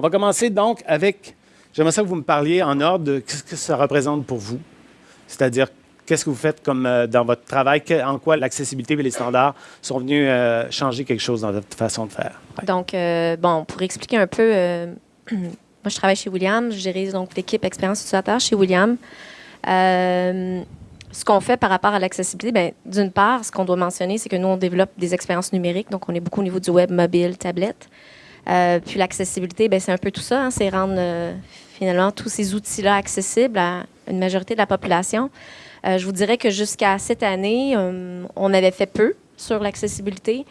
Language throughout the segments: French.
On va commencer donc avec, j'aimerais ça que vous me parliez en ordre de ce que ça représente pour vous. C'est-à-dire, qu'est-ce que vous faites comme euh, dans votre travail, en quoi l'accessibilité et les standards sont venus euh, changer quelque chose dans votre façon de faire? Donc, euh, bon, pour expliquer un peu, moi, je travaille chez William, je gère donc l'équipe expérience utilisateur chez William. ce qu'on fait par rapport à l'accessibilité, bien, d'une part, ce qu'on doit mentionner, c'est que nous, on développe des expériences numériques, donc on est beaucoup au niveau du web, mobile, tablette. Puis l'accessibilité, ben, c'est un peu tout ça, hein, c'est rendre finalement tous ces outils-là accessibles à une majorité de la population. Euh, je vous dirais que jusqu'à cette année, euh, on avait fait peu sur l'accessibilité.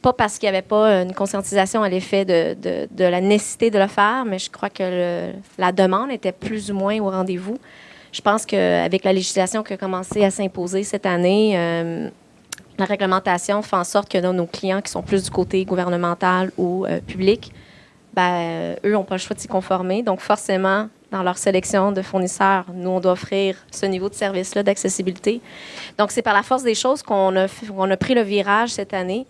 Pas parce qu'il n'y avait pas une conscientisation à l'effet de, la nécessité de le faire, mais je crois que la demande était plus ou moins au rendez-vous. Je pense qu'avec la législation qui a commencé à s'imposer cette année, euh, la réglementation fait en sorte que nos clients qui sont plus du côté gouvernemental ou public, ben, eux n'ont pas le choix de s'y conformer. Donc, forcément, dans leur sélection de fournisseurs. Nous, on doit offrir ce niveau de service-là d'accessibilité. Donc, c'est par la force des choses qu'on a, a pris le virage cette année.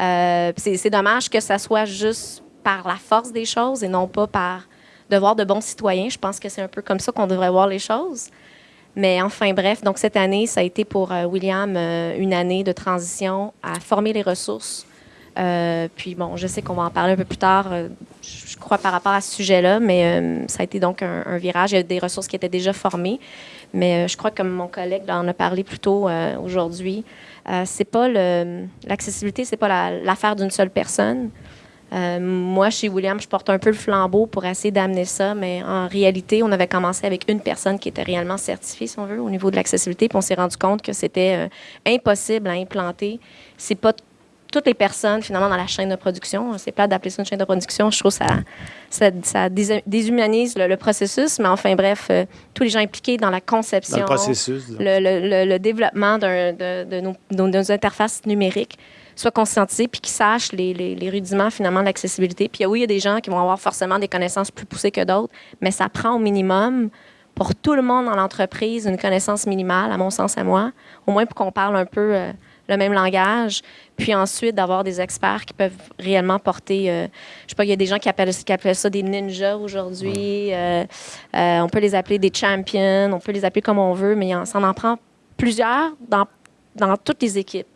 Euh, c'est dommage que ça soit juste par la force des choses et non pas par devoir de bons citoyens. Je pense que c'est un peu comme ça qu'on devrait voir les choses. Mais enfin, bref, donc cette année, ça a été pour euh, William euh, une année de transition à former les ressources euh, puis bon, je sais qu'on va en parler un peu plus tard, euh, je crois, par rapport à ce sujet-là, mais euh, ça a été donc un, virage. Il y a des ressources qui étaient déjà formées, mais je crois que comme mon collègue en a parlé plus tôt aujourd'hui, c'est pas l'accessibilité, c'est pas l'affaire d'une seule personne. Moi, chez William, je porte un peu le flambeau pour essayer d'amener ça, mais en réalité, on avait commencé avec une personne qui était réellement certifiée, si on veut, au niveau de l'accessibilité, puis on s'est rendu compte que c'était impossible à implanter. C'est pas toutes les personnes, finalement, dans la chaîne de production. C'est pas d'appeler ça une chaîne de production. Je trouve que ça, ça, déshumanise le, processus. Mais enfin, bref, euh, tous les gens impliqués dans la conception, le, développement de, nos, interfaces numériques soient conscientisés puis qu'ils sachent les, rudiments, finalement, de l'accessibilité. Puis oui, il y a des gens qui vont avoir forcément des connaissances plus poussées que d'autres, mais ça prend au minimum pour tout le monde dans l'entreprise une connaissance minimale, à mon sens, à moi, au moins pour qu'on parle un peu... Euh, le même langage, puis ensuite d'avoir des experts qui peuvent réellement porter, euh, je sais pas, il y a des gens qui appellent, qui appellent ça des ninjas aujourd'hui, euh, on peut les appeler des champions, on peut les appeler comme on veut, mais ça en prend plusieurs dans, dans toutes les équipes.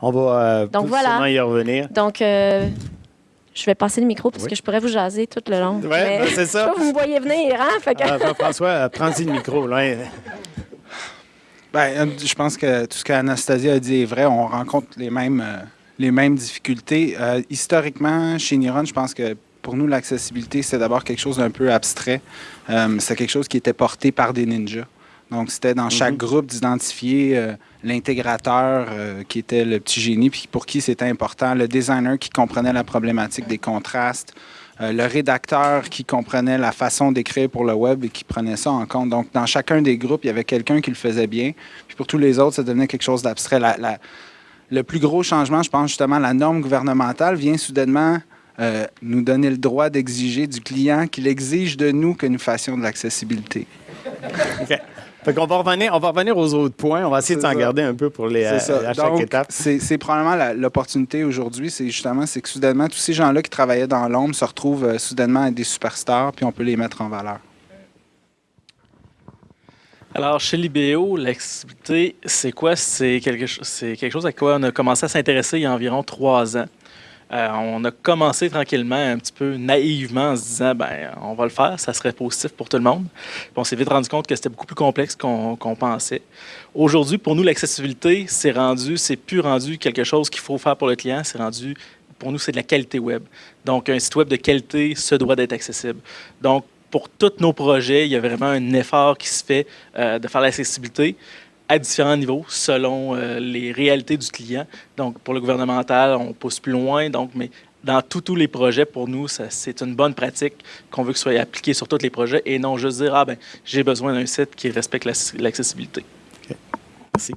On va Donc, voilà. y revenir. Donc, je vais passer le micro parce que je pourrais vous jaser tout le long. Oui, ben, c'est ça. vous me voyez venir, hein? Ah, François, prends-y le micro. Là. Euh, je pense que tout ce qu'Anastasia a dit est vrai. On rencontre les mêmes, euh, les mêmes difficultés. Euh, historiquement, chez Niron, je pense que pour nous, l'accessibilité, c'est d'abord quelque chose d'un peu abstrait. c'est quelque chose qui était porté par des ninjas. Donc, c'était dans chaque mhm. groupe d'identifier l'intégrateur qui était le petit génie, puis pour qui c'était important, le designer qui comprenait la problématique des contrastes, euh, le rédacteur qui comprenait la façon d'écrire pour le web et qui prenait ça en compte. Donc, dans chacun des groupes, il y avait quelqu'un qui le faisait bien. Puis pour tous les autres, ça devenait quelque chose d'abstrait. le plus gros changement, je pense justement, la norme gouvernementale vient soudainement euh, nous donner le droit d'exiger du client qu'il exige de nous que nous fassions de l'accessibilité. OK on va revenir, on va revenir aux autres points. On va essayer de s'en garder un peu pour les à, chaque étape. C'est probablement l'opportunité aujourd'hui, c'est justement c'est que soudainement tous ces gens-là qui travaillaient dans l'ombre se retrouvent euh, soudainement à des superstars, puis on peut les mettre en valeur. Alors, chez Libéo, l'accessibilité, c'est quoi? C'est quelque, quelque chose à quoi on a commencé à s'intéresser il y a environ trois ans. Euh, on a commencé tranquillement, un petit peu naïvement, en se disant, ben, on va le faire, ça serait positif pour tout le monde. on s'est vite rendu compte que c'était beaucoup plus complexe qu'on pensait. Aujourd'hui, pour nous, l'accessibilité, c'est rendu, c'est plus rendu quelque chose qu'il faut faire pour le client, c'est rendu, pour nous, c'est de la qualité web. Donc, un site web de qualité se doit d'être accessible. Donc, pour tous nos projets, il y a vraiment un effort qui se fait euh, de faire l'accessibilité à différents niveaux selon euh, les réalités du client. Donc, pour le gouvernemental, on pousse plus loin. Donc, mais dans tous les projets, pour nous, c'est une bonne pratique qu'on veut que soit appliquée sur tous les projets et non juste dire, ah ben, j'ai besoin d'un site qui respecte l'accessibilité. Merci.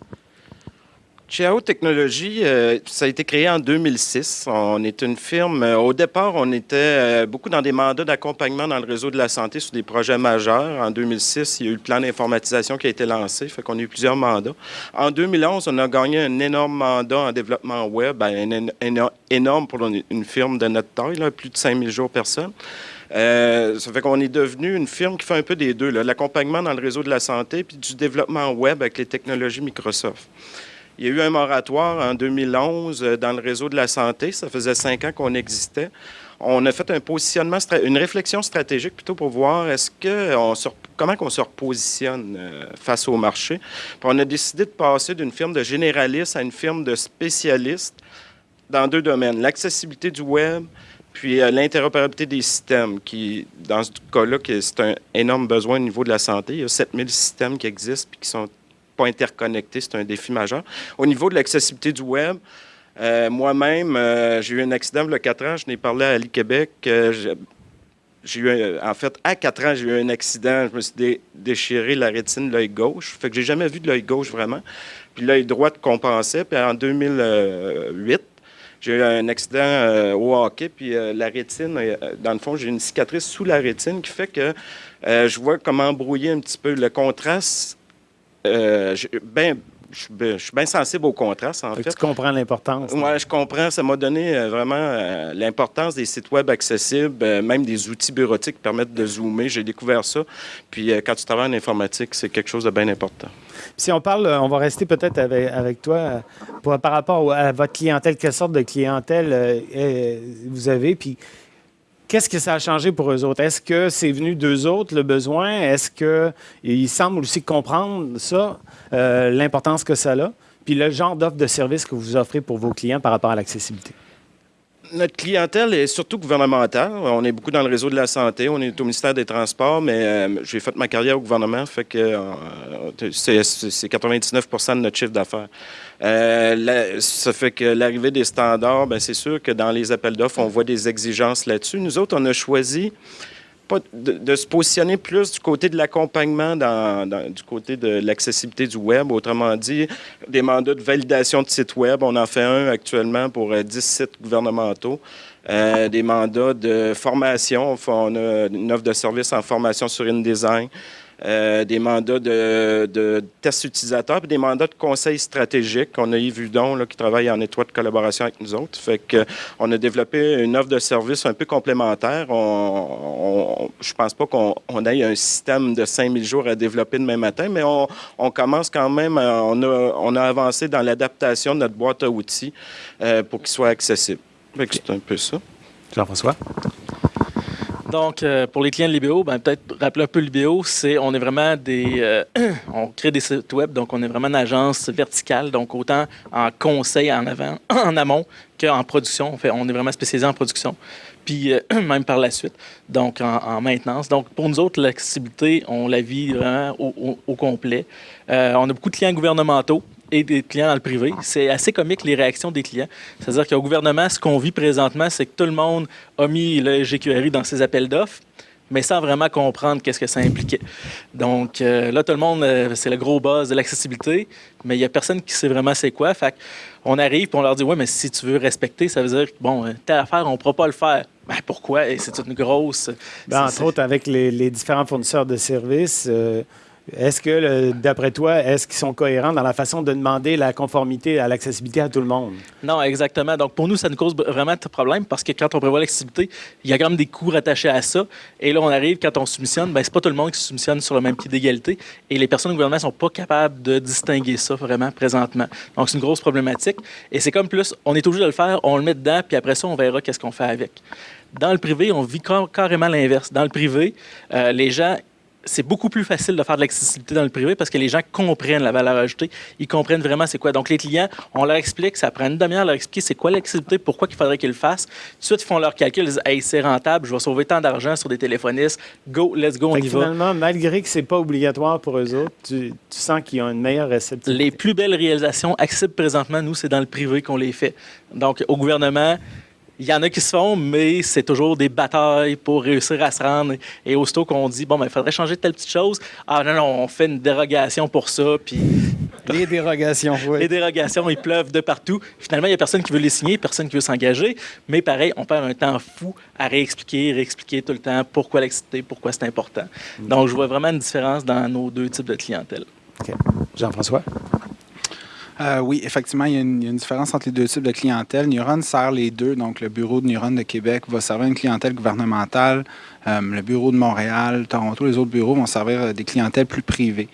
Chiao Technologies, euh, ça a été créé en 2006. On est une firme. euh, au départ, on était euh, beaucoup dans des mandats d'accompagnement dans le réseau de la santé sur des projets majeurs. En 2006, il y a eu le plan d'informatisation qui a été lancé, fait qu'on a eu plusieurs mandats. En 2011, on a gagné un énorme mandat en développement web, ben, énorme pour une firme de notre taille, plus de 5000 jours personnes. Euh, ça fait qu'on est devenu une firme qui fait un peu des deux, l'accompagnement dans le réseau de la santé puis du développement web avec les technologies Microsoft. Il y a eu un moratoire en 2011 euh, dans le réseau de la santé. Ça faisait cinq ans qu'on existait. On a fait un positionnement, une réflexion stratégique plutôt pour voir est-ce que on comment qu'on se repositionne euh, face au marché. On a décidé de passer d'une firme de généraliste à une firme de spécialistes dans deux domaines l'accessibilité du web puis euh, l'interopérabilité des systèmes, qui, dans ce cas-là, c'est un énorme besoin au niveau de la santé. Il y a 7000 systèmes qui existent puis qui sont pas interconnectés. C'est un défi majeur. Au niveau de l'accessibilité du web, euh, moi-même, euh, j'ai eu un accident il y a 4 ans. Je n'ai parlé à Ali Québec. euh, j'ai- eu, en fait, à 4 ans, j'ai eu un accident. Je me suis dé- déchiré la rétine de l'œil gauche. Fait que j'ai jamais vu de l'œil gauche vraiment. Puis l'œil droit compensait. Puis en 2008, j'ai eu un accident au hockey, puis la rétine, dans le fond, j'ai une cicatrice sous la rétine qui fait que je vois comment embrouiller un petit peu le contraste. Euh, ben, je suis ben- je suis bien sensible au contraste, en Fait tu comprends l'importance. Oui, je comprends. Ça m'a donné euh, vraiment euh, l'importance des sites web accessibles, euh, même des outils bureautiques qui permettent de zoomer. J'ai découvert ça. Puis quand tu travailles en informatique, c'est quelque chose de bien important. Si on parle, on va rester peut-être avec, avec toi pour- par rapport à votre clientèle. Quelle sorte de clientèle vous avez? Puis qu'est-ce que ça a changé pour eux autres? Est-ce que c'est venu d'eux autres, le besoin? Est-ce qu'ils semblent aussi comprendre ça, euh, l'importance que ça a? Puis le genre d'offre de service que vous offrez pour vos clients par rapport à l'accessibilité? Notre clientèle est surtout gouvernementale. On est beaucoup dans le réseau de la santé. On est au ministère des Transports, mais euh, j'ai fait ma carrière au gouvernement, fait que euh, c'est c'est 99% de notre chiffre d'affaires. Euh, ça fait que l'arrivée des standards, ben, c'est sûr que dans les appels d'offres, on voit des exigences là-dessus. Nous autres, on a choisi de, se positionner plus du côté de l'accompagnement, du côté de l'accessibilité du web. Autrement dit, des mandats de validation de sites web. On en fait un actuellement pour euh, 10 sites gouvernementaux. Euh, des mandats de formation. On a une offre de service en formation sur InDesign. Euh, des mandats de, de tests utilisateurs, puis des mandats de conseil stratégique. On a Yves Hudon là, qui travaille en étroite collaboration avec nous autres. Fait que, on a développé une offre de service un peu complémentaire. On, on- je pense pas qu'on on ait un système de 5000 jours à développer demain matin, mais on, on commence quand même, à- on a, on a avancé dans l'adaptation de notre boîte à outils euh, pour qu'il soit accessible. C'est un peu ça. Jean-François? Donc, euh, pour les clients de Libéo, ben, peut-être rappeler un peu Libéo, c'est on est vraiment des. euh, on crée des sites web, donc on est vraiment une agence verticale, donc autant en conseil en avant, en amont qu'en production. On, on est vraiment spécialisé en production, puis euh, même par la suite, donc en, en maintenance. Donc, pour nous autres, l'accessibilité, on la vit vraiment au, au- complet. On a beaucoup de clients gouvernementaux et des clients dans le privé. C'est assez comique les réactions des clients. C'est-à-dire qu'au gouvernement, ce qu'on vit présentement, c'est que tout le monde a mis le GQRI dans ses appels d'offres, mais sans vraiment comprendre qu'est-ce que ça impliquait. Donc euh, là, tout le monde, euh, c'est le gros buzz de l'accessibilité, mais il n'y a personne qui sait vraiment c'est quoi. Fait on arrive et on leur dit, ouais, mais si tu veux respecter, ça veut dire, que, bon, euh, telle affaire, on ne pourra pas le faire. Ben, pourquoi? Et c'est une grosse... Ben, entre autres, avec les, les différents fournisseurs de services, est-ce que, d'après toi, est-ce qu'ils sont cohérents dans la façon de demander la conformité à l'accessibilité à tout le monde? Non, exactement. Donc, pour nous, ça nous cause vraiment de problème parce que quand on prévoit l'accessibilité, il y a quand même des coûts rattachés à ça. Et là, on arrive, quand on soumissionne, ben, c'est pas tout le monde qui soumissionne sur le même pied d'égalité. Et les personnes au gouvernement sont pas capables de distinguer ça vraiment présentement. Donc, c'est une grosse problématique. Et c'est comme plus, on est obligé de le faire, on le met dedans, puis après ça, on verra qu'est-ce qu'on fait avec. Dans le privé, on vit car- carrément l'inverse. Dans le privé, euh, les gens c'est beaucoup plus facile de faire de l'accessibilité dans le privé parce que les gens comprennent la valeur ajoutée. Ils comprennent vraiment c'est quoi. Donc, les clients, on leur explique, ça prend une demi-heure à leur expliquer c'est quoi l'accessibilité, pourquoi il faudrait qu'ils le fassent. Tout de suite, ils font leur calcul, ils disent Hey, c'est rentable, je vais sauver tant d'argent sur des téléphonistes. Go, let's go, on Fait y que va. finalement, malgré que c'est pas obligatoire pour eux autres, tu, tu sens qu'ils ont une meilleure réceptivité. Les plus belles réalisations accessibles présentement, nous, c'est dans le privé qu'on les fait. Donc, au gouvernement, il y en a qui se font, mais c'est toujours des batailles pour réussir à se rendre. Et aussitôt qu'on dit, bon, ben, il faudrait changer telle petite chose, ah non, non, on fait une dérogation pour ça, puis Les dérogations, oui. les dérogations, ils pleuvent de partout. Finalement, il n'y a personne qui veut les signer, personne qui veut s'engager. Mais pareil, on perd un temps fou à réexpliquer, réexpliquer tout le temps pourquoi l'activité, pourquoi c'est important. Donc, je vois vraiment une différence dans nos deux types de clientèle. OK. Jean-François? Euh, oui, effectivement, il y, a une, différence entre les deux types de clientèle. Neuron sert les deux. Donc, le bureau de Neuron de Québec va servir une clientèle gouvernementale. Euh, le bureau de Montréal, Toronto, les autres bureaux vont servir des clientèles plus privées.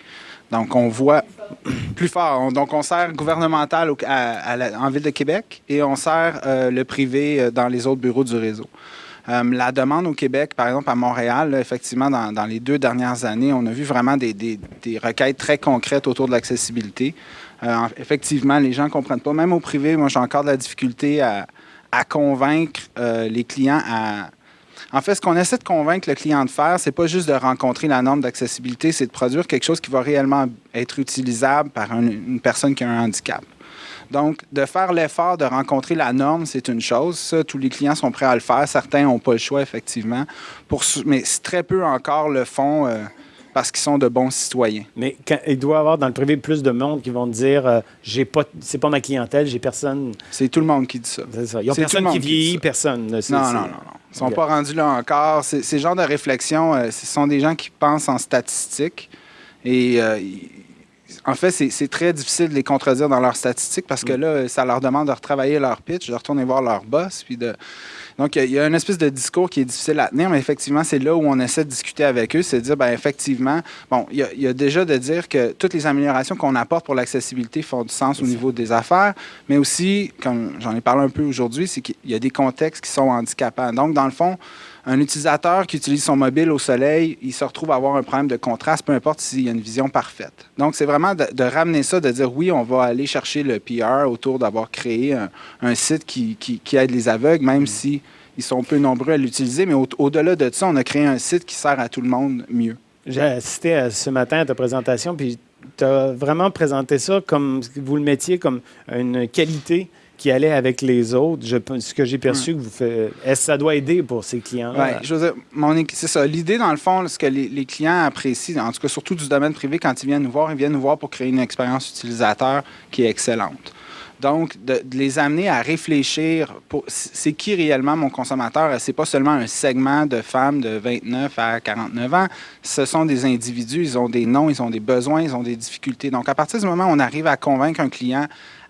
Donc, on voit plus fort. On, donc, on sert gouvernemental en Ville de Québec et on sert euh, le privé dans les autres bureaux du réseau. Euh, la demande au Québec, par exemple à Montréal, effectivement, dans, les deux dernières années, on a vu vraiment des requêtes très concrètes autour de l'accessibilité. Euh, effectivement, les gens ne comprennent pas. Même au privé, moi, j'ai encore de la difficulté à, convaincre euh, les clients à. En fait, ce qu'on essaie de convaincre le client de faire, c'est pas juste de rencontrer la norme d'accessibilité, c'est de produire quelque chose qui va réellement être utilisable par un, une personne qui a un handicap. Donc, de faire l'effort de rencontrer la norme, c'est une chose. Tous les clients sont prêts à le faire. Certains n'ont pas le choix, effectivement. Mais très peu encore le font euh, parce qu'ils sont de bons citoyens. Mais quand, il doit y avoir dans le privé plus de monde qui vont dire euh, j'ai pas, c'est pas ma clientèle, j'ai personne. C'est tout le monde qui dit ça. C'est ça. Ils ont personne qui vieillit, personne. Non, non, non, non. Ils ne sont okay. pas rendus là encore. Ces genres de réflexions, euh, ce sont des gens qui pensent en statistiques. Et euh, en fait, c'est très difficile de les contredire dans leurs statistiques parce que là, ça leur demande de retravailler leur pitch, de retourner voir leur boss. Puis de... Donc, il y a une espèce de discours qui est difficile à tenir, mais effectivement, c'est là où on essaie de discuter avec eux, c'est de dire, bien, effectivement, bon, il y, y, a déjà de dire que toutes les améliorations qu'on apporte pour l'accessibilité font du sens au niveau des affaires, mais aussi, comme j'en ai parlé un peu aujourd'hui, c'est qu'il y a des contextes qui sont handicapants. Donc, dans le fond, un utilisateur qui utilise son mobile au soleil, il se retrouve à avoir un problème de contraste, peu importe s'il y a une vision parfaite. Donc, c'est vraiment de, de, ramener ça, de dire oui, on va aller chercher le PR autour d'avoir créé un, un site qui, qui, qui, aide les aveugles, même mmh. si ils sont peu nombreux à l'utiliser. Mais au-delà au de ça, on a créé un site qui sert à tout le monde mieux. J'ai assisté à, ce matin à ta présentation, puis tu as vraiment présenté ça comme vous le mettiez comme une qualité qui allait avec les autres. Je, ce que j'ai perçu, que vous faites, est-ce que ça doit aider pour ces clients Oui, je veux dire, c'est ça. L'idée, dans le fond, ce que les, les, clients apprécient, en tout cas surtout du domaine privé, quand ils viennent nous voir, ils viennent nous voir pour créer une expérience utilisateur qui est excellente. Donc, de, de, les amener à réfléchir, c'est qui réellement mon consommateur? C'est pas seulement un segment de femmes de 29 à 49 ans. Ce sont des individus, ils ont des noms, ils ont des besoins, ils ont des difficultés. Donc, à partir du moment où on arrive à convaincre un client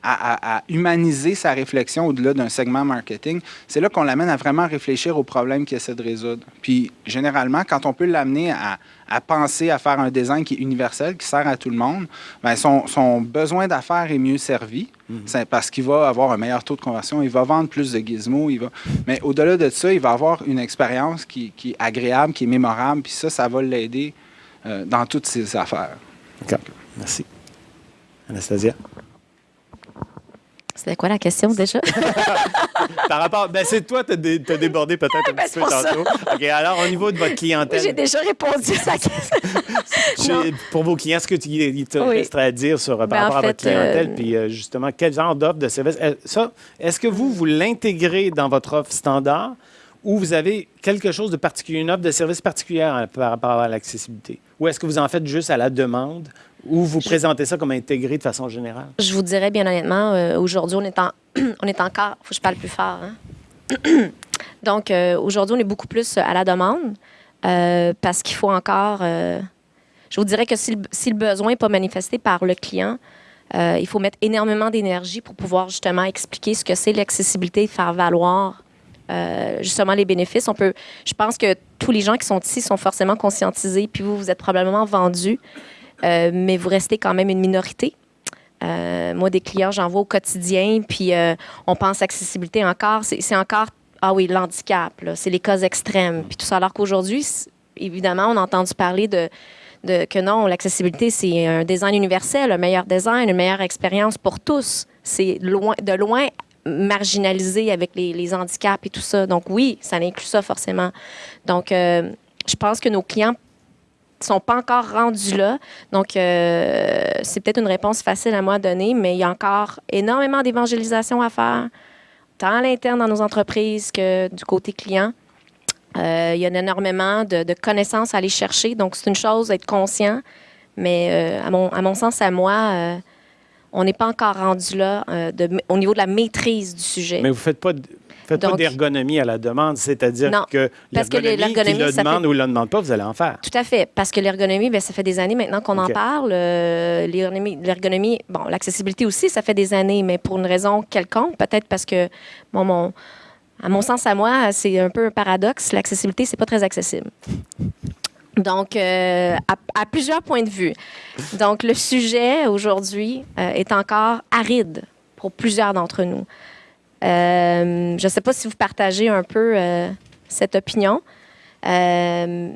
à, à, à, humaniser sa réflexion au-delà d'un segment marketing, c'est là qu'on l'amène à vraiment réfléchir aux problèmes qu'il essaie de résoudre. Puis, généralement, quand on peut l'amener à, à, penser à faire un design qui est universel, qui sert à tout le monde, bien, son, son besoin d'affaires est mieux servi mm -hmm. parce qu'il va avoir un meilleur taux de conversion, il va vendre plus de gizmos, il va... mais au-delà de ça, il va avoir une expérience qui, qui, est agréable, qui est mémorable, puis ça, ça va l'aider euh, dans toutes ses affaires. D'accord. Merci. Anastasia? C'était quoi la question déjà? Par rapport. Ben, c'est toi, tu as, dé, as, débordé peut-être un ben, petit peu tantôt. OK, alors, au niveau de votre clientèle. J'ai déjà répondu à la question. pour vos clients, est-ce que tu il te oui. resterait à dire sur, par ben, rapport fait, à votre clientèle? Euh... Puis, euh, justement, quel genre d'offre de service? Ça, est-ce que vous, vous l'intégrez dans votre offre standard ou vous avez quelque chose de particulier, une offre de service particulière par rapport à l'accessibilité? Ou est-ce que vous en faites juste à la demande? Ou vous je, présentez ça comme intégré de façon générale? Je vous dirais bien honnêtement, euh, aujourd'hui, on, est en, on est encore. faut que je parle plus fort. Hein? Donc, euh, aujourd'hui, on est beaucoup plus à la demande euh, parce qu'il faut encore. je vous dirais que si le, si le besoin n'est pas manifesté par le client, il faut mettre énormément d'énergie pour pouvoir justement expliquer ce que c'est l'accessibilité et faire valoir justement les bénéfices. On peut, je pense que tous les gens qui sont ici sont forcément conscientisés, puis vous, vous êtes probablement vendus. Euh, mais vous restez quand même une minorité. Euh, moi, des clients, j'en vois au quotidien, puis euh, on pense accessibilité encore. C'est encore, ah oui, l'handicap, c'est les cas extrêmes, puis tout ça. Alors qu'aujourd'hui, évidemment, on a entendu parler de, que non, l'accessibilité, c'est un design universel, un meilleur design, une meilleure expérience pour tous. C'est de loin marginalisé avec les, handicaps et tout ça. Donc oui, ça inclut ça forcément. Donc, je pense que nos clients sont pas encore rendus là. Donc, euh, c'est peut-être une réponse facile à moi donner, mais il y a encore énormément d'évangélisation à faire. tant à l'interne dans nos entreprises que du côté client. Euh, il y a énormément de, de, connaissances à aller chercher. Donc, c'est une chose d'être conscient, mais euh, à, mon, à mon sens, à moi, on n'est pas encore rendu là de, au niveau de la maîtrise du sujet. Mais vous faites pas faites pas d'ergonomie à la demande, c'est-à-dire que l'ergonomie, le demande ou ne le demande pas, vous allez en faire. Tout à fait, parce que l'ergonomie, ben, ça fait des années maintenant qu'on en parle. l'ergonomie, bon, l'accessibilité aussi, ça fait des années, mais pour une raison quelconque, peut-être parce que, bon, mon à mon sens, à moi, c'est un peu un paradoxe. L'accessibilité, c'est pas très accessible. Donc, euh, à, plusieurs points de vue. Donc, le sujet aujourd'hui euh, est encore aride pour plusieurs d'entre nous. Euh, je ne sais pas si vous partagez un peu cette opinion. c'est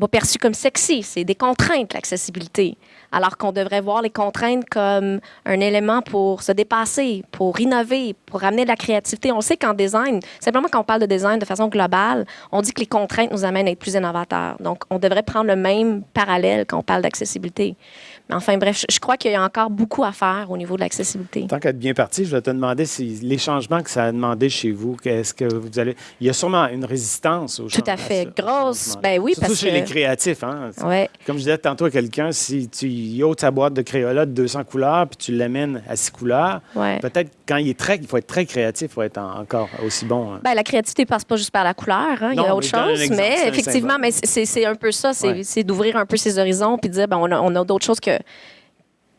pas perçu comme sexy, c'est des contraintes, l'accessibilité alors qu'on devrait voir les contraintes comme un élément pour se dépasser, pour innover, pour ramener de la créativité. On sait qu'en design, simplement quand on parle de design de façon globale, on dit que les contraintes nous amènent à être plus innovateurs. Donc, on devrait prendre le même parallèle quand on parle d'accessibilité. Mais enfin, bref, je crois qu'il y a encore beaucoup à faire au niveau de l'accessibilité. Tant qu'être bien parti, je vais te demander si les changements que ça a demandé chez vous, qu'est-ce que vous allez. Il y a sûrement une résistance aux Tout à fait. Grosse. Ben oui, Surtout chez les créatifs. Hein? Ouais. Comme je disais tantôt à quelqu'un, si tu ôtes sa boîte de Crayola de 200 couleurs puis tu l'amènes à 6 couleurs, peut-être quand il est très. Il faut être très créatif, faut être encore aussi bon. Hein. Ben, la créativité passe pas juste par la couleur. Hein? il y a autre chose. Mais effectivement, mais c'est un peu ça. C'est d'ouvrir un peu ses horizons puis de dire ben, on a, on a d'autres choses que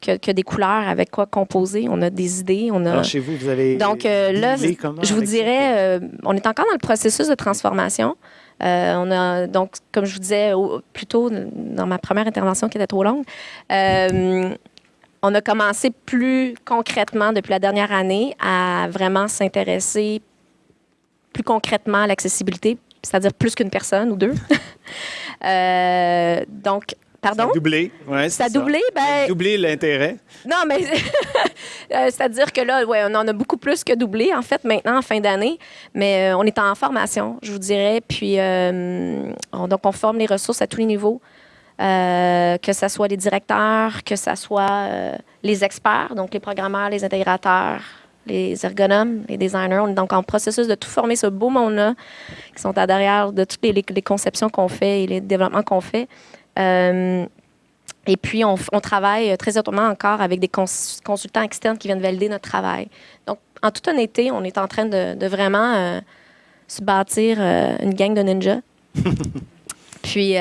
que, des couleurs avec quoi composer. On a des idées. On a... Alors, chez vous, vous avez. Donc euh, là, je vous dirais, euh, on est encore dans le processus de transformation. Euh, on a, donc, comme je vous disais plus tôt dans ma première intervention qui était trop longue, on a commencé plus concrètement depuis la dernière année à vraiment s'intéresser plus concrètement à l'accessibilité, c'est-à-dire plus qu'une personne ou deux. donc, Pardon? Ça a doublé. Ouais, ça a doublé, ben... doublé l'intérêt. Non, mais euh, c'est-à-dire que là, ouais, on en a beaucoup plus que doublé, en fait, maintenant, en fin d'année. Mais euh, on est en formation, je vous dirais. Puis, euh, donc, on forme les ressources à tous les niveaux. que ce soit les directeurs, que ce soit les experts, donc les programmeurs, les intégrateurs, les ergonomes, les designers. On est donc en processus de tout former ce beau monde-là qui sont à derrière de toutes les, les conceptions qu'on fait et les développements qu'on fait. Euh, et puis, on, travaille très autrement encore avec des consultants externes qui viennent valider notre travail. Donc, en toute honnêteté, on est en train de, vraiment euh, se bâtir euh, une gang de ninjas. puis,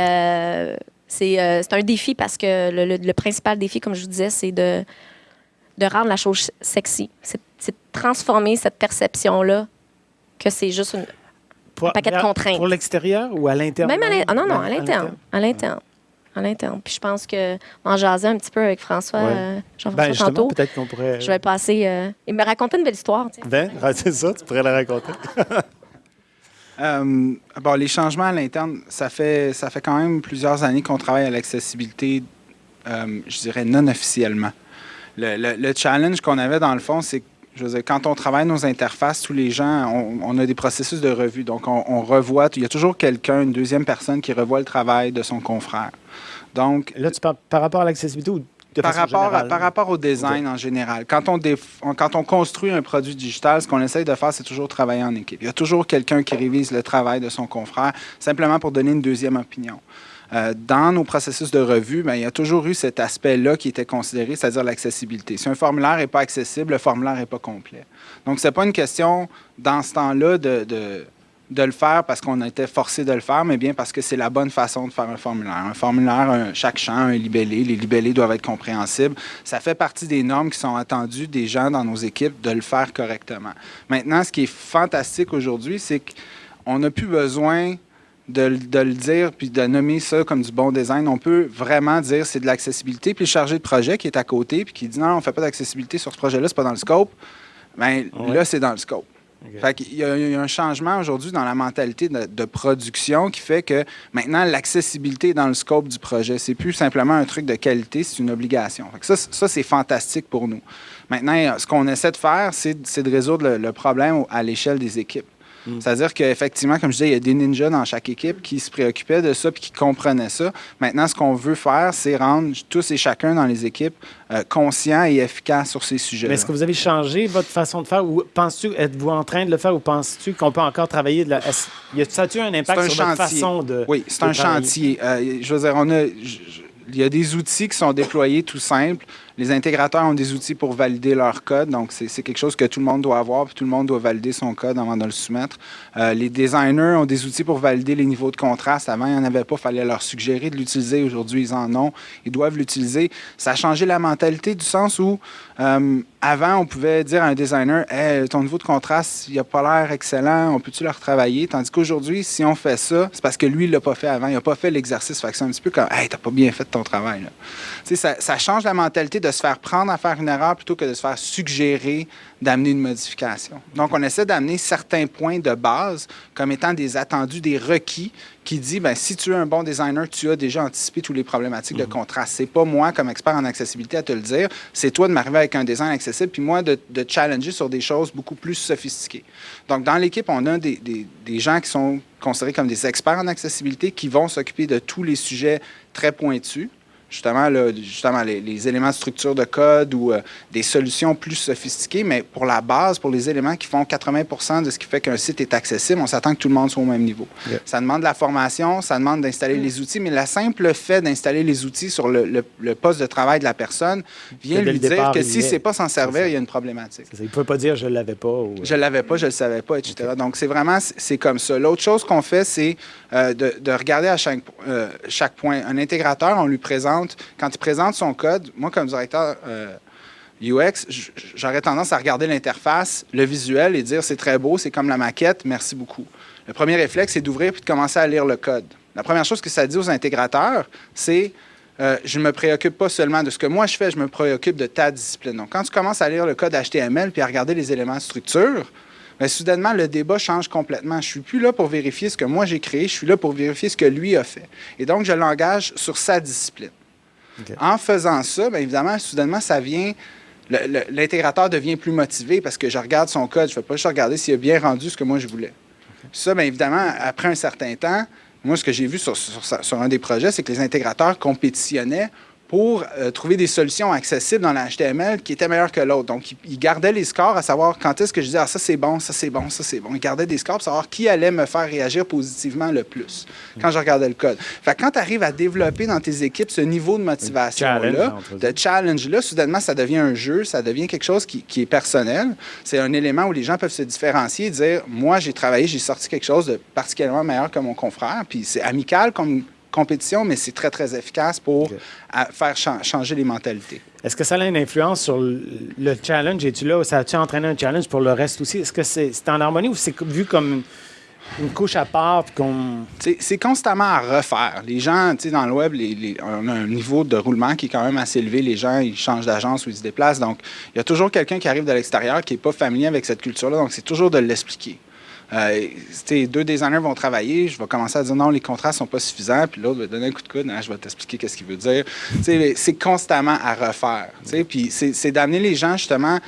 c'est un défi parce que le, principal défi, comme je vous disais, c'est de, de rendre la chose sexy. C'est de transformer cette perception-là que c'est juste une, un paquet de contraintes. Pour l'extérieur ou à l'intérieur? Même à non, non, à l'interne. À l'interne à l'interne. Puis je pense que en jasant un petit peu avec François, euh, Jean-François ben, peut-être qu'on pourrait. Je vais passer. Euh, il me racontait une belle histoire. Ben, c'est ça, tu pourrais la raconter. euh, bon, les changements à l'interne, ça fait, ça fait quand même plusieurs années qu'on travaille à l'accessibilité, euh, je dirais non officiellement. Le, le challenge qu'on avait dans le fond, c'est que je veux dire, quand on travaille nos interfaces, tous les gens, on, a des processus de revue. Donc, on, revoit, il y a toujours quelqu'un, une deuxième personne qui revoit le travail de son confrère. Donc, Là, tu parles par rapport à l'accessibilité ou de par rapport, par rapport au design en général. Quand on, quand on construit un produit digital, ce qu'on essaye de faire, c'est toujours travailler en équipe. Il y a toujours quelqu'un qui révise le travail de son confrère, simplement pour donner une deuxième opinion. Euh, dans nos processus de revue, ben, il y a toujours eu cet aspect-là qui était considéré, c'est-à-dire l'accessibilité. Si un formulaire n'est pas accessible, le formulaire n'est pas complet. Donc, ce n'est pas une question, dans ce temps-là, de, de, le faire parce qu'on a été forcé de le faire, mais bien parce que c'est la bonne façon de faire un formulaire. Un formulaire, chaque champ, un libellé, les libellés doivent être compréhensibles. Ça fait partie des normes qui sont attendues des gens dans nos équipes de le faire correctement. Maintenant, ce qui est fantastique aujourd'hui, c'est qu'on n'a plus besoin de, le dire puis de nommer ça comme du bon design. On peut vraiment dire c'est de l'accessibilité. Puis le chargé de projet qui est à côté puis qui dit non, on ne fait pas d'accessibilité sur ce projet-là, c'est pas dans le scope. Bien, là, c'est dans le scope. Il, y a, un changement aujourd'hui dans la mentalité de, production qui fait que maintenant, l'accessibilité est dans le scope du projet. C'est plus simplement un truc de qualité, c'est une obligation. ça c'est fantastique pour nous. Maintenant, ce qu'on essaie de faire, c'est de résoudre le problème à l'échelle des équipes. Mm. C'est-à-dire qu'effectivement, comme je disais, il y a des ninjas dans chaque équipe qui se préoccupaient de ça puis qui comprenaient ça. Maintenant, ce qu'on veut faire, c'est rendre tous et chacun dans les équipes euh, conscients et efficaces sur ces sujets. Est-ce que vous avez changé votre façon de faire ou penses-tu, êtes-vous en train de le faire ou penses-tu qu'on peut encore travailler de la. Y a-t-il un impact sur votre façon de. Oui, c'est un chantier. Euh, je veux dire, on a. il y a des outils qui sont déployés tout simples. Les intégrateurs ont des outils pour valider leur code, donc c'est quelque chose que tout le monde doit avoir, tout le monde doit valider son code avant de le soumettre. Euh, les designers ont des outils pour valider les niveaux de contraste. Avant, il n'y en avait pas, il fallait leur suggérer de l'utiliser. Aujourd'hui, ils en ont, ils doivent l'utiliser. Ça a changé la mentalité du sens où euh, avant, on pouvait dire à un designer hey, ton niveau de contraste, il n'a pas l'air excellent, on peut-tu le retravailler Tandis qu'aujourd'hui, si on fait ça, c'est parce que lui, il l'a pas fait avant, il n'a pas fait l'exercice. Fait que c'est un petit peu comme Hey, t'as pas bien fait ton travail. Ça, ça change la mentalité de se faire prendre à faire une erreur plutôt que de se faire suggérer d'amener une modification. Donc, on essaie d'amener certains points de base comme étant des attendus, des requis qui dit, ben, si tu es un bon designer, tu as déjà anticipé toutes les problématiques de mhm. contraste. C'est pas moi, comme expert en accessibilité, à te le dire. C'est toi de m'arriver avec un design accessible, puis moi de, de, challenger sur des choses beaucoup plus sophistiquées. Donc, dans l'équipe, on a des, des, des gens qui sont considérés comme des experts en accessibilité qui vont s'occuper de tous les sujets très pointus justement, justement les, éléments de structure de code ou euh, des solutions plus sophistiquées, mais pour la base, pour les éléments qui font 80% de ce qui fait qu'un site est accessible, on s'attend que tout le monde soit au même niveau. Ça demande de la formation, ça demande d'installer les outils, mais le simple fait d'installer les outils sur le, poste de travail de la personne vient lui dire que si c'est pas s'en servir, il y a une problématique. Il ne peut pas dire je ne l'avais pas. Ou... Je ne l'avais pas, je ne le savais pas, etc. Donc, c'est vraiment, c'est comme ça. L'autre chose qu'on fait, c'est euh, de, regarder à chaque, euh, chaque point. Un intégrateur, on lui présente quand il présente son code, moi, comme directeur UX, euh, j'aurais tendance à regarder l'interface, le visuel et dire c'est très beau, c'est comme la maquette, merci beaucoup. Le premier réflexe, c'est d'ouvrir puis de commencer à lire le code. La première chose que ça dit aux intégrateurs, c'est je ne me préoccupe pas seulement de ce que moi je fais, je me préoccupe de ta discipline. Donc, quand tu commences à lire le code HTML puis à regarder les éléments de structure, bien, soudainement, le débat change complètement. Je ne suis plus là pour vérifier ce que moi j'ai créé, je suis là pour vérifier ce que lui a fait. Et donc, je l'engage sur sa discipline. En faisant ça, bien évidemment, soudainement, ça vient. L'intégrateur devient plus motivé parce que je regarde son code. Je ne fais pas juste regarder s'il a bien rendu ce que moi je voulais. Ça, bien évidemment, après un certain temps, moi, ce que j'ai vu sur, sur, un des projets, c'est que les intégrateurs compétitionnaient pour euh, trouver des solutions accessibles dans l'HTML qui étaient meilleures que l'autre. Donc, ils gardaient les scores à savoir quand est-ce que je disais ah, ça c'est bon, ça c'est bon, ça c'est bon. Ils gardaient des scores pour savoir qui allait me faire réagir positivement le plus quand je regardais le code. Fait quand tu arrives à développer dans tes équipes ce niveau de motivation-là, de challenge-là, soudainement, ça devient un jeu, ça devient quelque chose qui, qui est personnel. C'est un élément où les gens peuvent se différencier et dire moi, j'ai travaillé, j'ai sorti quelque chose de particulièrement meilleur que mon confrère. Puis c'est amical comme compétition, mais c'est très, très efficace pour faire changer les mentalités. Est-ce que ça a une influence sur le challenge? Es-tu là? Ça a-tu entraîné un challenge pour le reste aussi? Est-ce que c'est en harmonie ou c'est vu comme une couche à part? C'est constamment à refaire. Les gens, tu sais, dans le web, on a un niveau de roulement qui est quand même assez élevé. Les gens, ils changent d'agence ou ils se déplacent. Donc, il y a toujours quelqu'un qui arrive de l'extérieur qui n'est pas familier avec cette culture-là. Donc, c'est toujours de l'expliquer. Euh, deux designers vont travailler, je vais commencer à dire non, les contrats ne sont pas suffisants, puis l'autre va donner un coup de coude, hein, je vais t'expliquer qu'est-ce qu'il veut dire. c'est constamment à refaire. Puis c'est d'amener les gens, justement,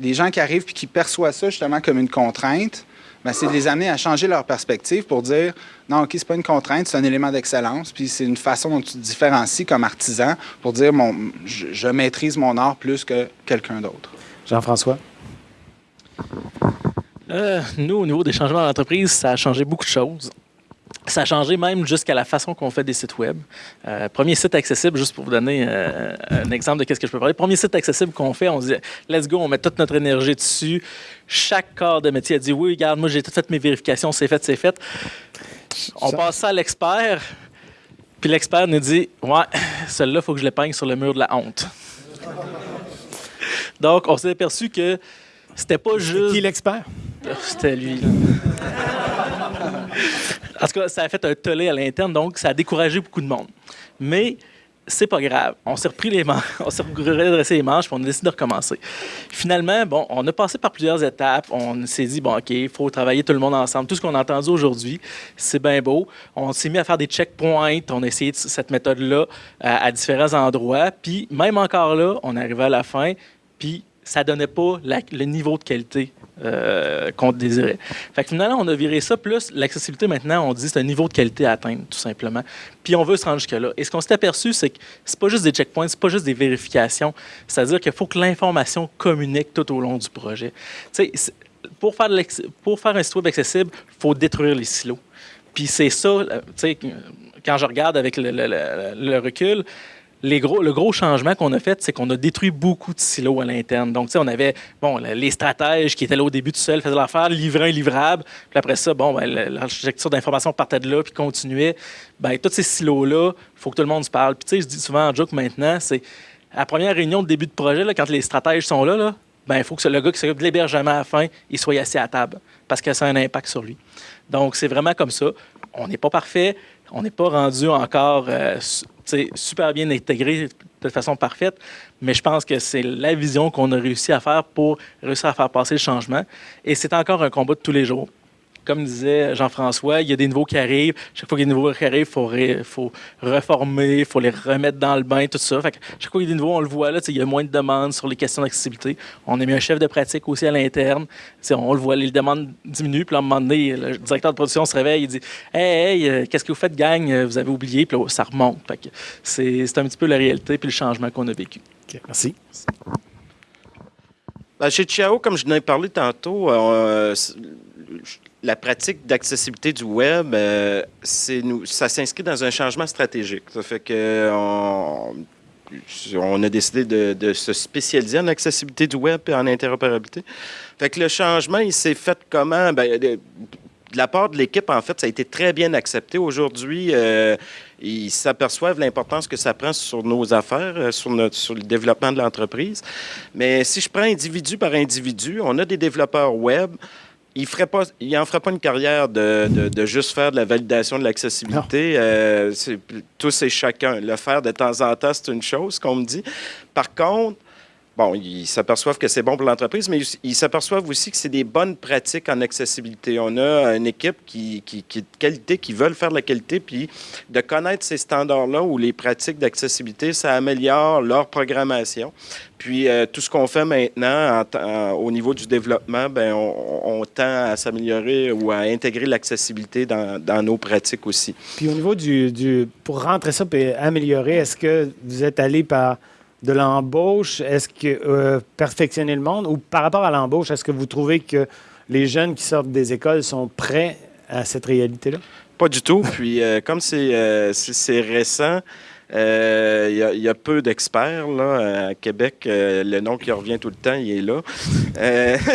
les gens qui arrivent puis qui perçoivent ça, justement, comme une contrainte. Ben, c'est de les amener à changer leur perspective pour dire non, OK, c'est pas une contrainte, c'est un élément d'excellence, puis c'est une façon dont tu te différencies comme artisan pour dire mon, je, je maîtrise mon art plus que quelqu'un d'autre. Jean-François? Euh, nous, au niveau des changements d'entreprise, ça a changé beaucoup de choses. Ça a changé même jusqu'à la façon qu'on fait des sites web. Euh, premier site accessible, juste pour vous donner euh, un exemple de ce que je peux parler. Premier site accessible qu'on fait, on dit let's go, on met toute notre énergie dessus. Chaque corps de métier a dit oui, regarde, moi j'ai tout fait mes vérifications, c'est fait, c'est fait. On passe ça à l'expert, puis l'expert nous dit ouais, celle-là, il faut que je l'épingle sur le mur de la honte. Donc, on s'est aperçu que c'était pas juste. Qui l'expert? C'était lui. en tout cas, ça a fait un tollé à l'interne, donc ça a découragé beaucoup de monde. Mais c'est pas grave. On s'est repris les manches, on s'est redressé les manches, puis on a décidé de recommencer. Finalement, bon, on a passé par plusieurs étapes. On s'est dit, bon, OK, il faut travailler tout le monde ensemble. Tout ce qu'on a entendu aujourd'hui, c'est bien beau. On s'est mis à faire des checkpoints. On a essayé cette méthode-là à, à, différents endroits. Puis, même encore là, on arrivait à la fin, puis ça donnait pas le niveau de qualité euh, qu'on désirait. Fait que finalement, on a viré ça, plus l'accessibilité maintenant, on dit c'est un niveau de qualité à atteindre, tout simplement. Puis on veut se rendre jusque-là. Et ce qu'on s'est aperçu, c'est que c'est pas juste des checkpoints, c'est pas juste des vérifications, c'est-à-dire qu'il faut que l'information communique tout au long du projet. Pour faire, pour faire un site web accessible, il faut détruire les silos. Puis c'est ça, euh, quand je regarde avec le recul, les gros, le gros changement qu'on a fait, c'est qu'on a détruit beaucoup de silos à l'interne. Donc, tu sais, on avait bon, les stratèges qui étaient là au début tout seuls, faisaient l'affaire, livraient un livrable. Puis après ça, bon, ben, l'architecture d'information partait de là puis continuait. Ben, tous ces silos-là, il faut que tout le monde se parle. Puis, tu sais, je dis souvent en joke maintenant, c'est à la première réunion de début de projet, là, quand les stratèges sont là, là ben, il faut que le gars qui s'occupe de l'hébergement à la fin, il soit assis à table parce que ça a un impact sur lui. Donc, c'est vraiment comme ça. On n'est pas parfait. On n'est pas rendu encore euh, super bien intégré de façon parfaite, mais je pense que c'est la vision qu'on a réussi à faire pour réussir à faire passer le changement. Et c'est encore un combat de tous les jours comme disait Jean-François, il y a des nouveaux qui arrivent. Chaque fois qu'il y a des nouveaux qui arrivent, il faut, reformer, il faut les remettre dans le bain, tout ça. chaque fois qu'il y a des nouveaux, on le voit, là, il y a moins de demandes sur les questions d'accessibilité. On a mis un chef de pratique aussi à l'interne. On le voit, les demandes diminuent. Puis à un moment donné, le directeur de production se réveille, il dit Hey, hey euh, qu'est-ce que vous faites, gang? Vous avez oublié. Puis ça remonte. c'est un petit peu la réalité puis le changement qu'on a vécu. merci. Ben, chez Chiao, comme je n'ai parlé tantôt, euh, la pratique d'accessibilité du web, euh, ça s'inscrit dans un changement stratégique. Ça fait que on, a décidé de, se spécialiser en accessibilité du web et en interopérabilité. Fait que le changement, il s'est fait comment? Ben, de, la part de l'équipe, en fait, ça a été très bien accepté. Aujourd'hui, euh, ils s'aperçoivent l'importance que ça prend sur nos affaires, euh, sur le développement de l'entreprise. Mais si je prends individu par individu, on a des développeurs web il ferait pas, il en ferait pas une carrière de, de, juste faire de la validation de l'accessibilité. Euh, tous et chacun. Le faire de temps en temps, c'est une chose qu'on me dit. Par contre, bon, ils s'aperçoivent que c'est bon pour l'entreprise, mais ils s'aperçoivent aussi que c'est des bonnes pratiques en accessibilité. On a une équipe qui, qui, qui, est de qualité, qui veulent faire de la qualité, puis de connaître ces standards-là ou les pratiques d'accessibilité, ça améliore leur programmation. Puis euh, tout ce qu'on fait maintenant au niveau du développement, ben on, tend à s'améliorer ou à intégrer l'accessibilité dans, nos pratiques aussi. Puis au niveau du, du pour rentrer ça et améliorer, est-ce que vous êtes allé par de l'embauche, est-ce que euh, perfectionner le monde? Ou par rapport à l'embauche, est-ce que vous trouvez que les jeunes qui sortent des écoles sont prêts à cette réalité-là? Pas du tout. Puis euh, comme euh, c'est récent, il y, a peu d'experts là à Québec. le nom qui revient tout le temps, il est là.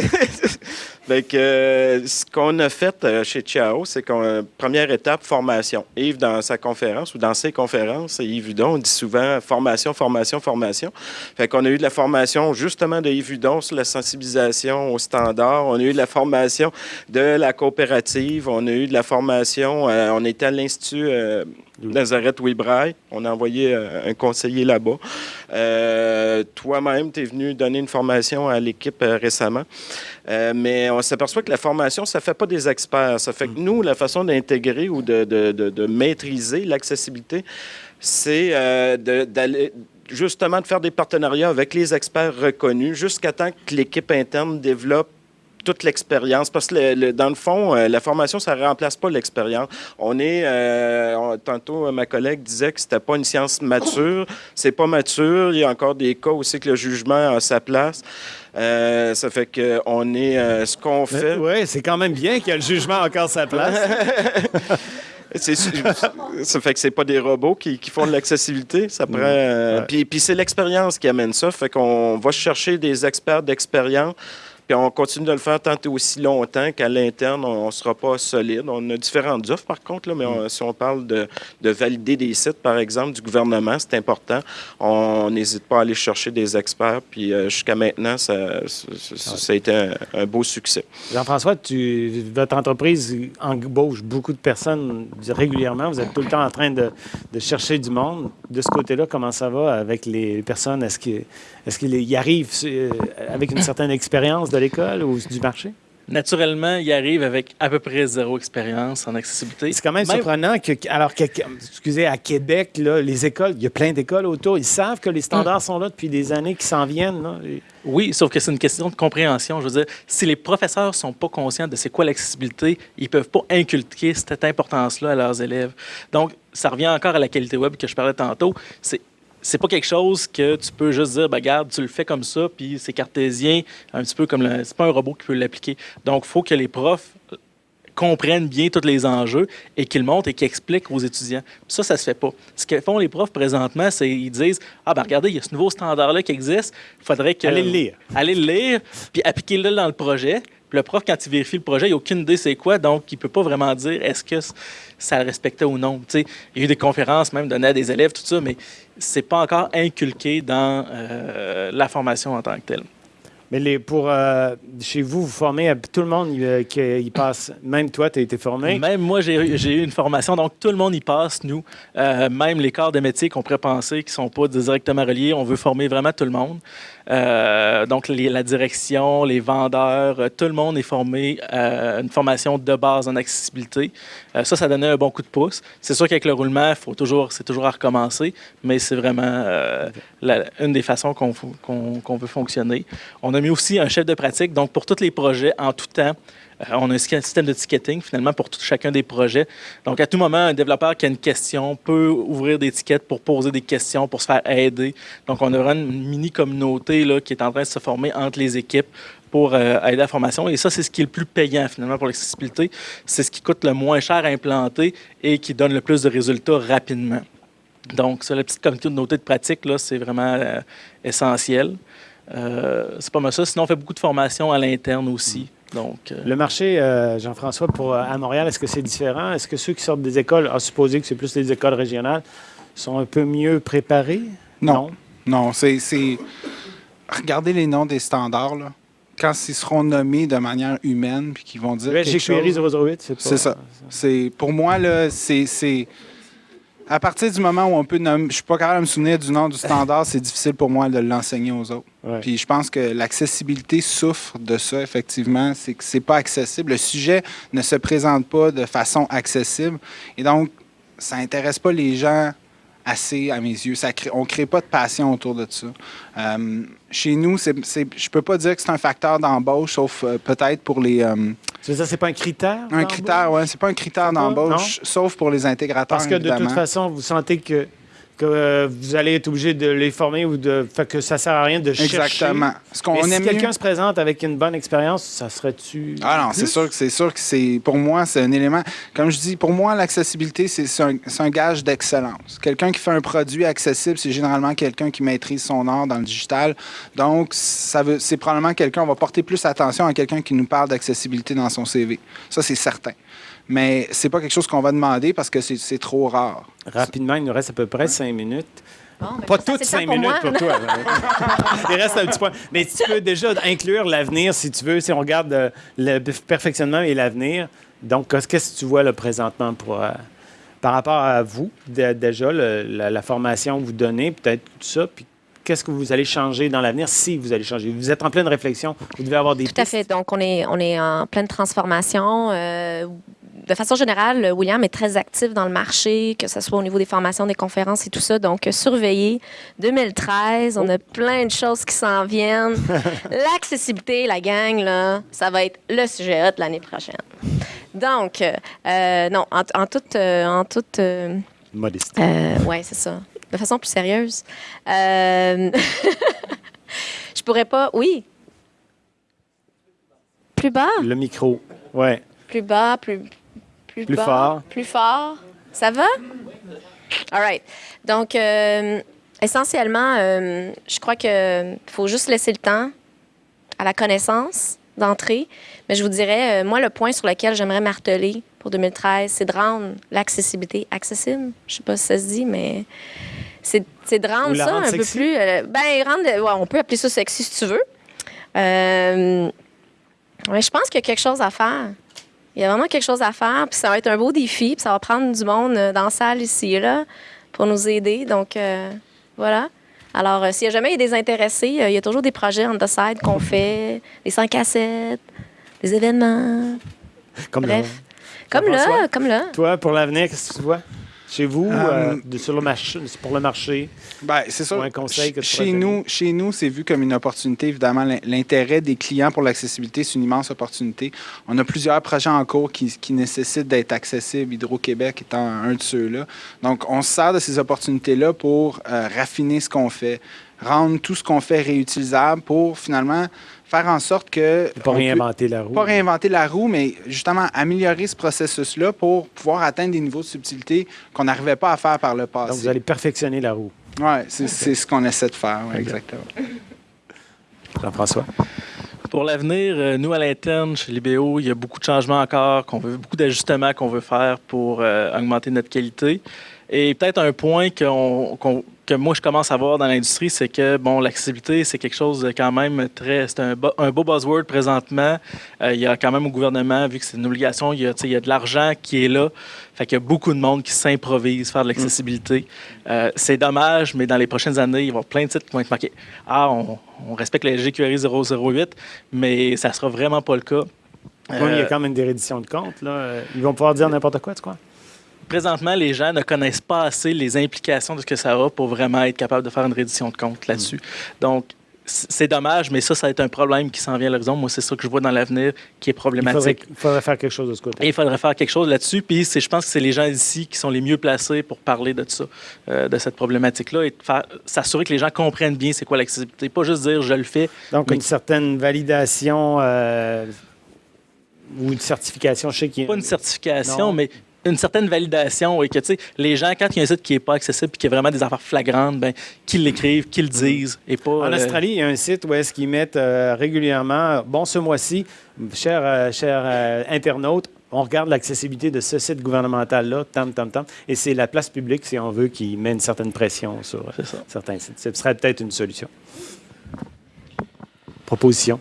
Donc, euh, ce qu'on a fait euh, chez Chiao, c'est qu'on euh, première étape, formation. Yves, dans sa conférence ou dans ses conférences, Yves Hudon, on dit souvent formation, formation, formation. Fait qu'on a eu de la formation justement de Yves Hudon sur la sensibilisation aux standards. On a eu de la formation de la coopérative. On a eu de la formation, on était à l'Institut Nazareth Webraille. On a envoyé un conseiller là-bas. Toi-même, tu es venu donner une formation à l'équipe récemment. mais on s'aperçoit que la formation, ça ne fait pas des experts. Ça fait que mm. nous, la façon d'intégrer ou de, de, de, maîtriser l'accessibilité, c'est euh, d'aller justement de faire des partenariats avec les experts reconnus jusqu'à temps que l'équipe interne développe toute l'expérience. Parce que dans le fond, euh, la formation, ça ne remplace pas l'expérience. On est, euh, tantôt, ma collègue disait que c'était pas une science mature. C'est pas mature. Il y a encore des cas aussi que le jugement a sa place. Euh, ça fait qu'on est ce qu'on fait. Oui, c'est quand même bien qu'il y ait le jugement encore sa place. ça fait que c'est pas des robots qui, font de l'accessibilité. Ça prend. Puis, puis c'est l'expérience qui amène ça. Fait qu'on va chercher des experts d'expérience on continue de le faire tant et aussi longtemps qu'à l'interne, on ne sera pas solide. On a différentes offres, par contre, là, mais si on parle de, valider des sites, par exemple, du gouvernement, c'est important. On n'hésite pas à aller chercher des experts. Puis euh, jusqu'à maintenant, ça, ça, a été un, beau succès. Jean-François, votre entreprise embauche beaucoup de personnes régulièrement. Vous êtes tout le temps en train de, chercher du monde. De ce côté-là, comment ça va avec les personnes? Est-ce qu'ils est y arrivent euh, avec une certaine expérience de l'école ou du marché? naturellement, ils arrivent avec à peu près zéro expérience en accessibilité. C'est quand même, surprenant que, alors que, excusez, à Québec, là, les écoles, il y a plein d'écoles autour, ils savent que les standards mm. sont là depuis des années qui s'en viennent. Là. Oui, sauf que c'est une question de compréhension. Je veux dire, si les professeurs ne sont pas conscients de c'est quoi l'accessibilité, ils ne peuvent pas inculquer cette importance-là à leurs élèves. Donc, ça revient encore à la qualité web que je parlais tantôt. C'est c'est pas quelque chose que tu peux juste dire, ben, regarde, tu le fais comme ça, puis c'est cartésien, un petit peu comme le. C'est pas un robot qui peut l'appliquer. Donc, il faut que les profs comprennent bien tous les enjeux et qu'ils montrent et qu'ils expliquent aux étudiants. Ça, ça se fait pas. Ce que font les profs présentement, c'est qu'ils disent Ah, ben regardez, il y a ce nouveau standard-là qui existe, il faudrait que. Allez le lire. Allez le lire, puis appliquez-le dans le projet. Le prof, quand il vérifie le projet, il n'a aucune idée c'est quoi, donc il ne peut pas vraiment dire est-ce que ça le respectait ou non. il y a eu des conférences même données à des élèves, tout ça, mais c'est pas encore inculqué dans euh, la formation en tant que telle. Mais les, pour euh, chez vous, vous formez tout le monde euh, qui y passe. Même toi, tu as été formé? Même moi, j'ai eu une formation. Donc, tout le monde y passe, nous. même les corps de métier qu'on pourrait penser qui ne sont pas directement reliés, on veut former vraiment tout le monde. Euh, donc, la direction, les vendeurs, euh, tout le monde est formé à une formation de base en accessibilité. Euh, ça, ça donnait un bon coup de pouce. C'est sûr qu'avec le roulement, faut toujours, c'est toujours à recommencer, mais c'est vraiment une des façons qu'on veut fonctionner. On a mis aussi un chef de pratique, donc pour tous les projets en tout temps. Euh, on a un système de ticketing finalement pour chacun des projets. Donc, à tout moment, un développeur qui a une question peut ouvrir des tickets pour poser des questions, pour se faire aider. Donc, on a une mini communauté là, qui est en train de se former entre les équipes pour euh, aider à la formation. Et ça, c'est ce qui est le plus payant finalement pour l'accessibilité. C'est ce qui coûte le moins cher à implanter et qui donne le plus de résultats rapidement. Donc, ça, la petite communauté de pratique, c'est vraiment euh, essentiel. c'est pas mal ça. Sinon, on fait beaucoup de formations à l'interne aussi. Donc, euh, Le marché, euh, Jean-François, pour, euh, à Montréal, est-ce que c'est différent? Est-ce que ceux qui sortent des écoles, à supposer que c'est plus les écoles régionales, sont un peu mieux préparés? Non. Non, c'est. Regardez les noms des standards, là. Quand ils seront nommés de manière humaine, puis qu'ils vont dire. J'ai chose... 008, c'est pas. C'est ça. C'est, pour moi, là, c'est à partir du moment où on peut nommer, je suis pas capable de me souvenir du nom du standard, c'est difficile pour moi de l'enseigner aux autres. Puis je pense que l'accessibilité souffre de ça, effectivement. C'est que c'est pas accessible. Le sujet ne se présente pas de façon accessible. Et donc, ça intéresse pas les gens assez, à mes yeux. Ça on ne crée pas de passion autour de ça. Euh, chez nous, c'est, je ne peux pas dire que c'est un facteur d'embauche, sauf euh, peut-être pour les... Euh, c'est ça, c'est pas un critère? Un critère, oui. C'est pas un critère d'embauche, sauf pour les intégrateurs, Parce que de toute façon, vous sentez que que euh, vous allez être obligé de les former ou de. Fait que ça sert à rien de chercher. Exactement. Ce qu'on si quelqu'un se présente avec une bonne expérience, ça serait-tu. Ah non, c'est sûr que c'est sûr que c'est. Pour moi, c'est un élément. Comme je dis, pour moi, l'accessibilité, c'est un, un, gage d'excellence. Quelqu'un qui fait un produit accessible, c'est généralement quelqu'un qui maîtrise son art dans le digital. Donc, ça veut, c'est probablement quelqu'un. On va porter plus attention à quelqu'un qui nous parle d'accessibilité dans son CV. Ça, c'est certain mais c'est pas quelque chose qu'on va demander parce que c'est trop rare. Rapidement, il nous reste à peu près cinq minutes. pas toutes cinq minutes pour toi. il reste un petit point. Mais tu peux déjà inclure l'avenir, si tu veux, si on regarde euh, le, perfectionnement et l'avenir. Donc, qu'est-ce que tu vois là, présentement pour, euh, par rapport à vous, déjà, la, formation que vous donnez, peut-être tout ça, puis qu'est-ce que vous allez changer dans l'avenir si vous allez changer? Vous êtes en pleine réflexion, vous devez avoir des Tout à fait. Donc, on est, on est en pleine transformation. Euh, de façon générale, William est très actif dans le marché, que ce soit au niveau des formations, des conférences et tout ça. Donc, surveillez. 2013, on a plein de choses qui s'en viennent. L'accessibilité, la gang, là, ça va être le sujet hot l'année prochaine. Donc, euh, non, en, toute... en toute euh, Modeste. Euh, oui, c'est ça. De façon plus sérieuse. je pourrais pas... Oui. Plus bas? Le micro, ouais. Plus bas, plus plus, fort. Plus fort. Ça va? All right. Donc, euh, essentiellement, euh, je crois qu'il faut juste laisser le temps à la connaissance d'entrer. Mais je vous dirais, euh, moi, le point sur lequel j'aimerais marteler pour 2013, c'est de rendre l'accessibilité accessible. Je ne sais pas si ça se dit, mais c'est de rendre ça un peu plus. ben, rendre, on peut appeler ça sexy si tu veux. mais je pense qu'il y a quelque chose à faire. Il y a vraiment quelque chose à faire, puis ça va être un beau défi, puis ça va prendre du monde euh, dans la salle ici là pour nous aider. Donc, euh, voilà. Alors, euh, s'il n'y a jamais des intéressés, il y a toujours des projets on the side qu'on fait, des 100 cassettes. des événements. Comme Bref. là. Comme là, comme là. Toi, pour l'avenir, qu'est-ce que tu vois? Chez vous, Euh, euh, de- sur le marché, pour le marché, Ben, c'est ça. Ou un conseil que tu chez nous, chez nous, c'est vu comme une opportunité. Évidemment, l'in- l'intérêt des clients pour l'accessibilité, c'est une immense opportunité. On a plusieurs projets en cours qui, qui nécessitent d'être accessibles, Hydro-Québec étant un de ceux-là. Donc, on se sert de ces opportunités-là pour euh, raffiner ce qu'on fait, rendre tout ce qu'on fait réutilisable pour finalement faire en sorte que. pas réinventer la roue. pas réinventer la roue, mais justement améliorer ce processus-là pour pouvoir atteindre des niveaux de subtilité qu'on n'arrivait pas à faire par le passé. Donc, vous allez perfectionner la roue. Oui, c'est c'est ce qu'on essaie de faire, ouais, exactement. Jean-François? Pour l'avenir, euh, nous, à l'interne, chez Libéo, il y a beaucoup de changements encore, qu'on veut, beaucoup d'ajustements qu'on veut faire pour euh, augmenter notre qualité. Et peut-être un point qu'on- qu'on- que moi, je commence à voir dans l'industrie, c'est que, bon, l'accessibilité, c'est quelque chose de quand même très... C'est un, un beau buzzword présentement. Euh, il y a quand même au gouvernement, vu que c'est une obligation, il y a, il y a de l'argent qui est là. Fait qu'il y a beaucoup de monde qui s'improvise faire de l'accessibilité. Euh, c'est dommage, mais dans les prochaines années, il va y avoir plein de titres qui vont être marqués. Ah, on, on respecte le GQRI 008, mais ça sera vraiment pas le cas. Il y a Euh, quand même des redditions de comptes. Là. Ils vont pouvoir dire n'importe quoi, tu crois? Présentement, les gens ne connaissent pas assez les implications de ce que ça a pour vraiment être capable de faire une reddition de compte là-dessus. Donc, c'est dommage, mais ça, ça va être un problème qui s'en vient à l'horizon. Moi, c'est ça que je vois dans l'avenir qui est Il problématique. faudrait, il faudrait faire quelque chose de ce côté. Et il faudrait faire quelque chose là-dessus. Puis je pense que c'est les gens ici qui sont les mieux placés pour parler de ça, euh, de cette problématique-là, et s'assurer que les gens comprennent bien c'est quoi l'accessibilité. Pas juste dire je le fais. Donc, mais- une certaine validation euh, ou une certification, je sais qu'il y a- Pas une certification, Non. mais une certaine validation et que, tu sais, les gens, quand il y a un site qui n'est pas accessible et qu'il y a vraiment des affaires flagrantes, ben, qu'ils l'écrivent, qu'ils le disent et pas... En euh, Australie, il y a un site où est-ce qu'ils mettent euh, régulièrement, bon, ce mois-ci, chers euh, chers, euh, internautes, on regarde l'accessibilité de ce site gouvernemental-là, tam, tam, tam, et c'est la place publique, si on veut, qui met une certaine pression sur certains sites. Ce serait peut-être une solution. Proposition.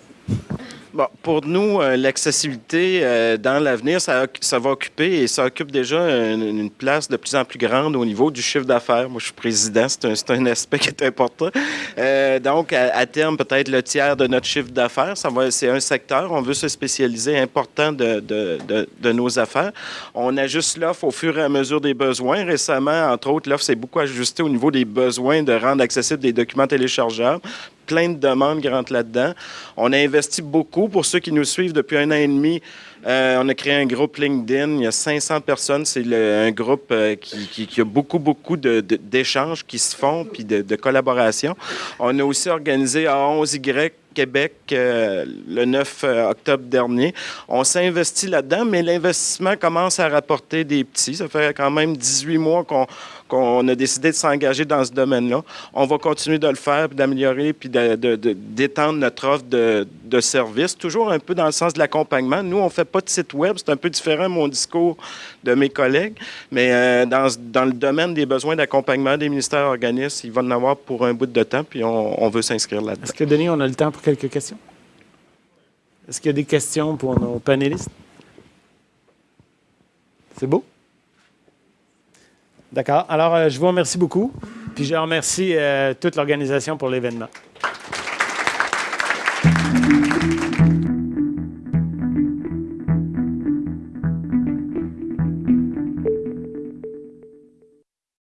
Pour nous, euh, l'accessibilité euh, dans l'avenir, ça, va occuper et ça occupe déjà une, place de plus en plus grande au niveau du chiffre d'affaires. Moi, je suis président, c'est un, aspect qui est important. Euh, donc, à, terme, peut-être le tiers de notre chiffre d'affaires, c'est un secteur. On veut se spécialiser important de nos affaires. On ajuste l'offre au fur et à mesure des besoins. Récemment, entre autres, l'offre s'est beaucoup ajustée au niveau des besoins de rendre accessibles des documents téléchargeables plein de demandes qui rentrent là-dedans. On a investi beaucoup. Pour ceux qui nous suivent depuis un an et demi, euh, on a créé un groupe LinkedIn. Il y a 500 personnes. C'est un groupe euh, qui, a beaucoup, beaucoup d'échanges qui se font puis de, de collaboration. On a aussi organisé à 11Y Québec euh, le 9 octobre dernier. On s'est investi là-dedans, mais l'investissement commence à rapporter des petits. Ça fait quand même 18 mois qu'on qu'on a décidé de s'engager dans ce domaine-là. On va continuer de le faire, d'améliorer, puis d'étendre notre offre de, de services, toujours un peu dans le sens de l'accompagnement. Nous, on ne fait pas de site web, c'est un peu différent mon discours de mes collègues, mais euh, dans, dans le domaine des besoins d'accompagnement des ministères organismes, il va en avoir pour un bout de temps, puis on, on veut s'inscrire là-dedans. Est-ce que, Denis, on a le temps pour quelques questions? Est-ce qu'il y a des questions pour nos panélistes? C'est beau? D'accord. Alors, euh, je vous remercie beaucoup. Puis je remercie euh, toute l'organisation pour l'événement.